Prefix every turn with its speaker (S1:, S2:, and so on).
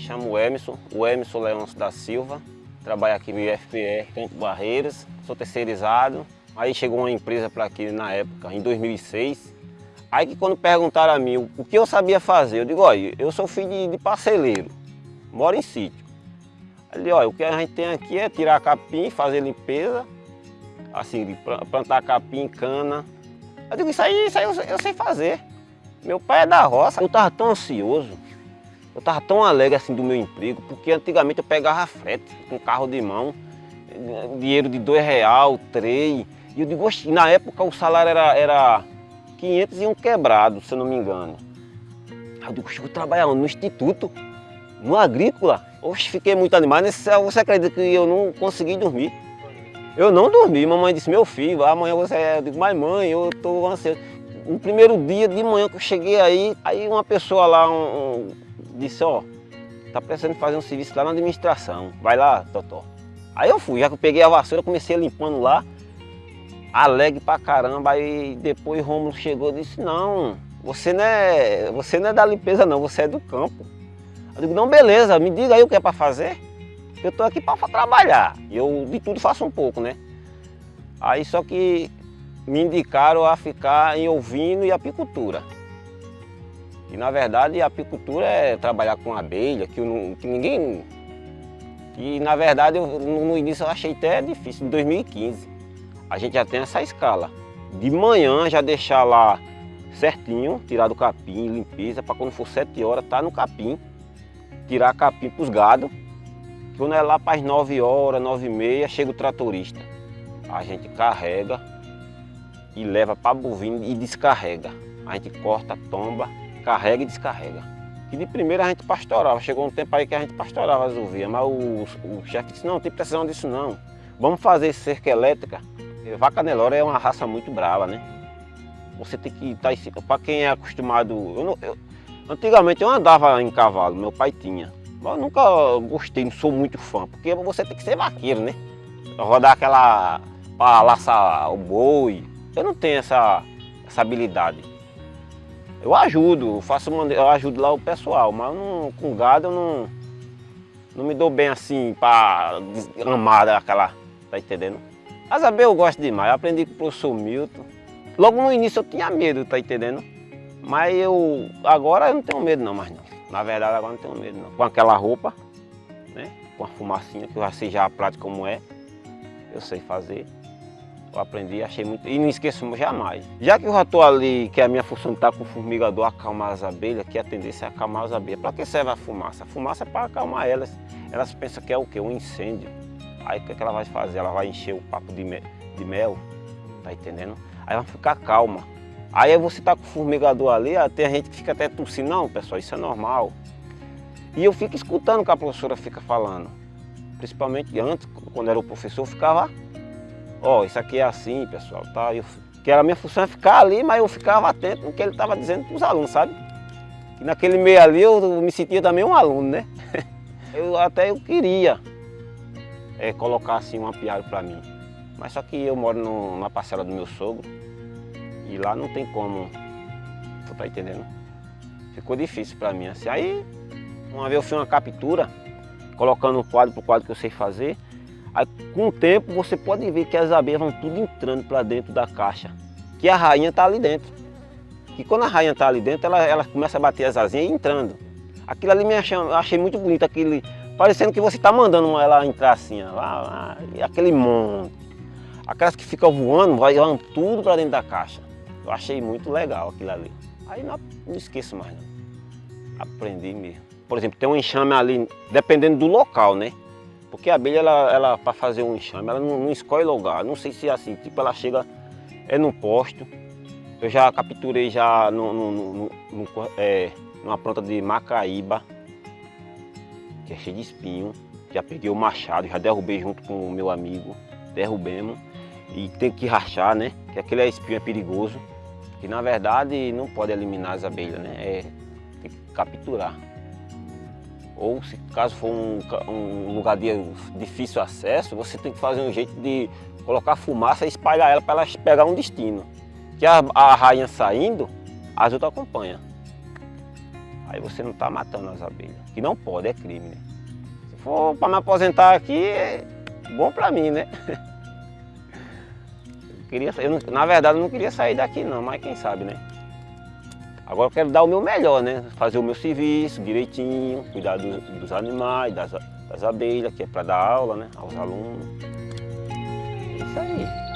S1: chamo Emerson, o Emerson Leôncio da Silva. Trabalho aqui no IFPR Campo Barreiras, sou terceirizado. Aí chegou uma empresa para aqui na época, em 2006. Aí que quando perguntaram a mim o que eu sabia fazer, eu digo, olha, eu sou filho de, parceleiro, moro em sítio. Ele, olha, o que a gente tem aqui é tirar capim, fazer limpeza, assim, plantar capim, cana. Eu digo, isso aí, isso aí eu, eu sei fazer. Meu pai é da roça. Eu estava tão ansioso, eu estava tão alegre assim do meu emprego, porque antigamente eu pegava frete com carro de mão, dinheiro de dois real, três. E eu digo, na época o salário era, era 500 e um quebrado, se eu não me engano. Aí eu digo, eu vou trabalhar no instituto, no agrícola. Oxe, fiquei muito animado. Você acredita que eu não consegui dormir? Eu não dormi. Mamãe disse, meu filho, amanhã você... É. Eu digo, mas mãe, eu estou ansioso no primeiro dia de manhã que eu cheguei aí, aí uma pessoa lá um, um, disse, ó, tá precisando fazer um serviço lá na administração, vai lá, Totó. Aí eu fui, já que eu peguei a vassoura, comecei limpando lá, alegre pra caramba, aí depois Rômulo chegou e disse, não, você não, é, você não é da limpeza não, você é do campo. Eu digo, não, beleza, me diga aí o que é para fazer. Eu tô aqui para trabalhar, eu de tudo faço um pouco, né? Aí só que me indicaram a ficar em ovino e apicultura. E na verdade a apicultura é trabalhar com abelha, que, eu, que ninguém... E na verdade eu, no início eu achei até difícil, em 2015. A gente já tem essa escala. De manhã já deixar lá certinho, tirar do capim, limpeza, para quando for 7 horas tá no capim. Tirar capim para os gados. Quando é lá para as 9 horas, 9 e meia, chega o tratorista. A gente carrega e leva para bovino e descarrega. A gente corta, tomba, carrega e descarrega. E de primeira a gente pastorava, chegou um tempo aí que a gente pastorava as ovelhas, mas o, o chefe disse, não, tem precisão disso não. Vamos fazer cerca elétrica. Vaca Nelore é uma raça muito brava, né? Você tem que estar tá, para quem é acostumado... Eu não, eu, antigamente eu andava em cavalo, meu pai tinha. Mas eu nunca gostei, não sou muito fã, porque você tem que ser vaqueiro, né? Rodar aquela... para laçar o boi, eu não tenho essa, essa habilidade. Eu ajudo, eu faço eu ajudo lá o pessoal, mas não, com gado eu não, não me dou bem assim para amar aquela, tá entendendo? As abelhas eu gosto demais, eu aprendi com o professor Milton. Logo no início eu tinha medo, tá entendendo? Mas eu, agora eu não tenho medo não mais não. Na verdade agora não tenho medo não. Com aquela roupa, né? Com a fumacinha, que eu já sei já a prática como é, eu sei fazer. Eu aprendi, achei muito, e não esqueço jamais. Já que eu já estou ali, que a minha função está com o formigador acalmar as abelhas, que a tendência é acalmar as abelhas. Para que serve a fumaça? A fumaça é para acalmar elas. Elas pensam que é o quê? Um incêndio. Aí o que, é que ela vai fazer? Ela vai encher o papo de, me, de mel, tá entendendo? Aí vai ficar calma. Aí você está com o formigador ali, tem gente que fica até tossindo. Não, pessoal, isso é normal. E eu fico escutando o que a professora fica falando. Principalmente antes, quando era o professor, eu ficava ó, oh, isso aqui é assim, pessoal, tá? Eu, que era a minha função é ficar ali, mas eu ficava atento no que ele estava dizendo para os alunos, sabe? E naquele meio ali eu me sentia também um aluno, né? Eu até eu queria é, colocar assim um apiário para mim. Mas só que eu moro no, na parcela do meu sogro e lá não tem como, tu tá entendendo? Ficou difícil para mim assim. Aí uma vez eu fiz uma captura, colocando um quadro pro quadro que eu sei fazer, Aí, com o tempo você pode ver que as abelhas vão tudo entrando para dentro da caixa, que a rainha está ali dentro. E quando a rainha está ali dentro, ela, ela começa a bater as asinhas e entrando. Aquilo ali me achei, achei muito bonito, aquele, parecendo que você está mandando ela entrar assim, lá, lá, e aquele monte. Aquelas que ficam voando, vai tudo para dentro da caixa. Eu achei muito legal aquilo ali. Aí não, não esqueço mais não. Aprendi mesmo. Por exemplo, tem um enxame ali, dependendo do local, né? Porque a abelha, ela, ela para fazer um enxame, ela não, não, escolhe lugar. Não sei se é assim, tipo, ela chega, é num posto. Eu já capturei já no, no, no, no é, numa planta de macaíba, que é cheia de espinho. Já peguei o machado, já derrubei junto com o meu amigo, derrubemos. E tem que rachar, né? Que aquele espinho é perigoso. Que na verdade não pode eliminar as abelhas, né? É, tem que capturar. Ou se caso for um, um lugar de difícil acesso, você tem que fazer um jeito de colocar fumaça e espalhar ela para ela pegar um destino. Que a, a rainha saindo, as outras acompanham. aí você não está matando as abelhas. Que não pode, é crime, né? Se for para me aposentar aqui, é bom para mim, né? Eu queria, eu na verdade eu não queria sair daqui não, mas quem sabe, né? Agora eu quero dar o meu melhor, né? Fazer o meu serviço direitinho, cuidar do, dos animais, das, das abelhas, que é para dar aula né? aos alunos. É isso aí.